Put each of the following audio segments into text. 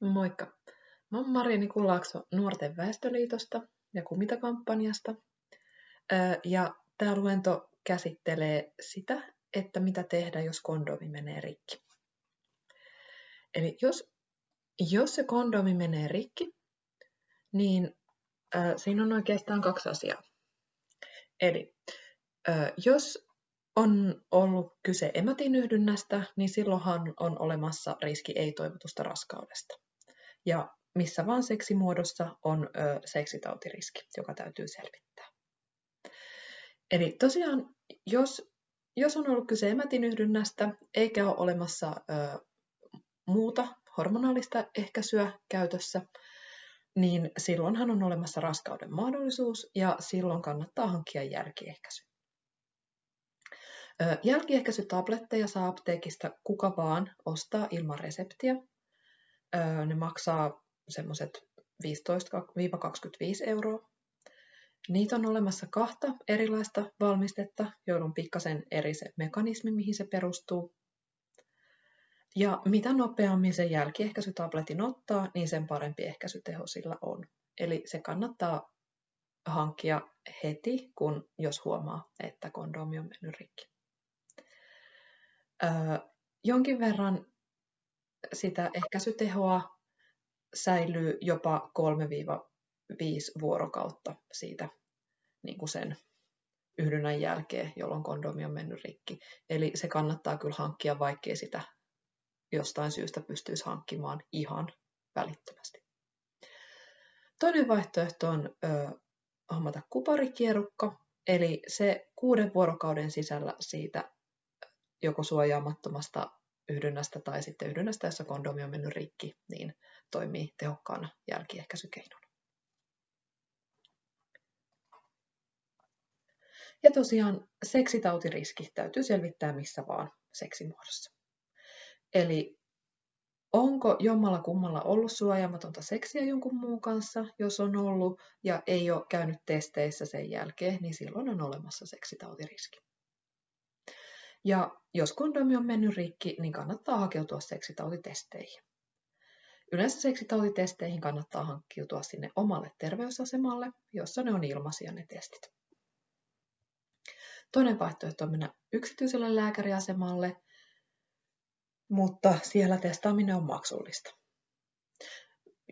Moikka! Mä oon Marini Kullaakso Nuorten väestöliitosta ja Kumita-kampanjasta. Ja tämä luento käsittelee sitä, että mitä tehdä, jos kondomi menee rikki. Eli jos, jos se kondomi menee rikki, niin äh, siinä on oikeastaan kaksi asiaa. Eli äh, jos on ollut kyse emätinyhdynnästä, niin silloinhan on olemassa riski ei-toivotusta raskaudesta. Ja missä vaan seksimuodossa on ö, seksitautiriski, joka täytyy selvittää. Eli tosiaan, jos, jos on ollut kyse emätinyhdynnästä, eikä ole olemassa ö, muuta hormonaalista ehkäisyä käytössä, niin silloinhan on olemassa raskauden mahdollisuus ja silloin kannattaa hankkia jälkiehkäisy. Jälkiehkäisytabletteja saa apteekista kuka vaan ostaa ilman reseptiä. Ne maksaa semmoiset 15-25 euroa. Niitä on olemassa kahta erilaista valmistetta, joilla on pikkasen eri se mekanismi, mihin se perustuu. Ja mitä nopeammin sen jälkiehkäisytabletin ottaa, niin sen parempi ehkäisyteho sillä on. Eli se kannattaa hankkia heti, kun jos huomaa, että kondomi on mennyt rikki. Öö, jonkin verran sitä ehkäisytehoa säilyy jopa 3-5 vuorokautta siitä niin kuin sen yhdynnän jälkeen, jolloin kondomi on mennyt rikki. Eli se kannattaa kyllä hankkia, vaikkei sitä jostain syystä pystyisi hankkimaan ihan välittömästi. Toinen vaihtoehto on ö, hommata kuparikierukka, eli se kuuden vuorokauden sisällä siitä joko suojaamattomasta yhdynnästä tai sitten yhdynnästä, jossa kondomi on mennyt rikki, niin toimii tehokkaana jälkiehkäisykeinona. Ja tosiaan seksitautiriski täytyy selvittää missä vaan seksimuodossa. Eli onko jommalla kummalla ollut suojaamatonta seksiä jonkun muun kanssa, jos on ollut ja ei ole käynyt testeissä sen jälkeen, niin silloin on olemassa seksitautiriski. Ja jos kondomi on mennyt rikki, niin kannattaa hakeutua seksitautitesteihin. Yleensä seksitautitesteihin kannattaa hankkiutua sinne omalle terveysasemalle, jossa ne on ilmaisia ne testit. Toinen vaihtoehto on mennä yksityiselle lääkäriasemalle, mutta siellä testaaminen on maksullista.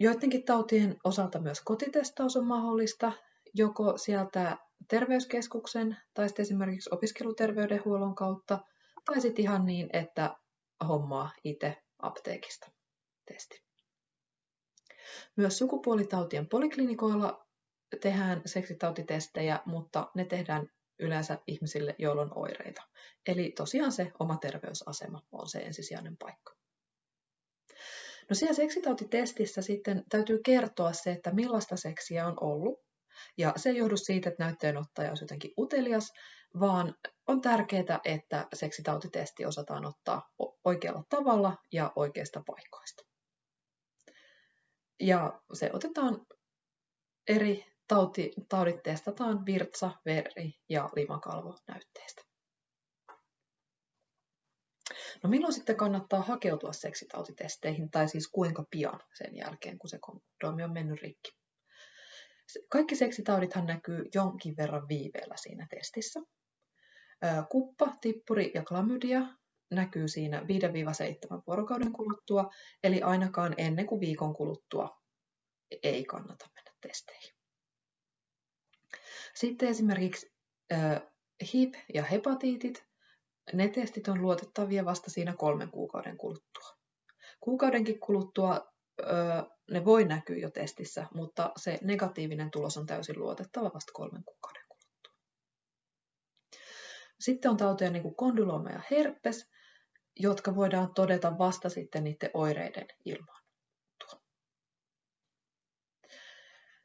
Joidenkin tautien osalta myös kotitestaus on mahdollista, joko sieltä terveyskeskuksen tai sitten esimerkiksi opiskeluterveydenhuollon kautta, tai sitten ihan niin, että hommaa itse apteekista testi. Myös sukupuolitautien poliklinikoilla tehdään seksitautitestejä, mutta ne tehdään yleensä ihmisille, joilla on oireita. Eli tosiaan se oma terveysasema on se ensisijainen paikka. No siellä seksitautitestissä sitten täytyy kertoa se, että millaista seksiä on ollut. Ja se ei johdu siitä, että näytteenottaja olisi jotenkin utelias, vaan on tärkeää, että seksitautitesti osataan ottaa oikealla tavalla ja oikeista paikoista. Ja se otetaan eri tauti, taudit testataan virtsa, veri ja limakalvonäytteistä. No milloin sitten kannattaa hakeutua seksitautitesteihin, tai siis kuinka pian sen jälkeen, kun se kondomi on mennyt rikki? Kaikki seksitaudithan näkyy jonkin verran viiveellä siinä testissä. Kuppa, tippuri ja klamydia näkyy siinä 5-7 vuorokauden kuluttua, eli ainakaan ennen kuin viikon kuluttua ei kannata mennä testeihin. Sitten esimerkiksi HIV ja hepatiitit, ne testit on luotettavia vasta siinä kolmen kuukauden kuluttua. Kuukaudenkin kuluttua ne voi näkyä jo testissä, mutta se negatiivinen tulos on täysin luotettava vasta kolmen kuukauden kuluttua. Sitten on tauteja niin kuin kondylooma ja herpes, jotka voidaan todeta vasta sitten niiden oireiden.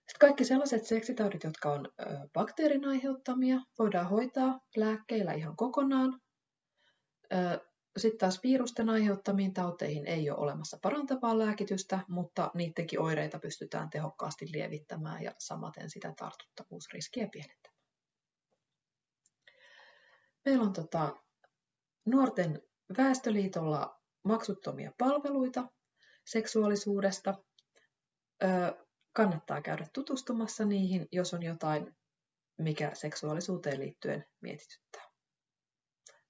Sitten kaikki sellaiset seksitaudit, jotka on bakteerin aiheuttamia, voidaan hoitaa lääkkeillä ihan kokonaan. Sitten taas virusten aiheuttamiin tauteihin ei ole olemassa parantavaa lääkitystä, mutta niidenkin oireita pystytään tehokkaasti lievittämään ja samaten sitä tartuttavuusriskiä pienentämään. Meillä on tota, nuorten väestöliitolla maksuttomia palveluita, seksuaalisuudesta. Kannattaa käydä tutustumassa niihin, jos on jotain, mikä seksuaalisuuteen liittyen mietityttää.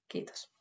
Kiitos.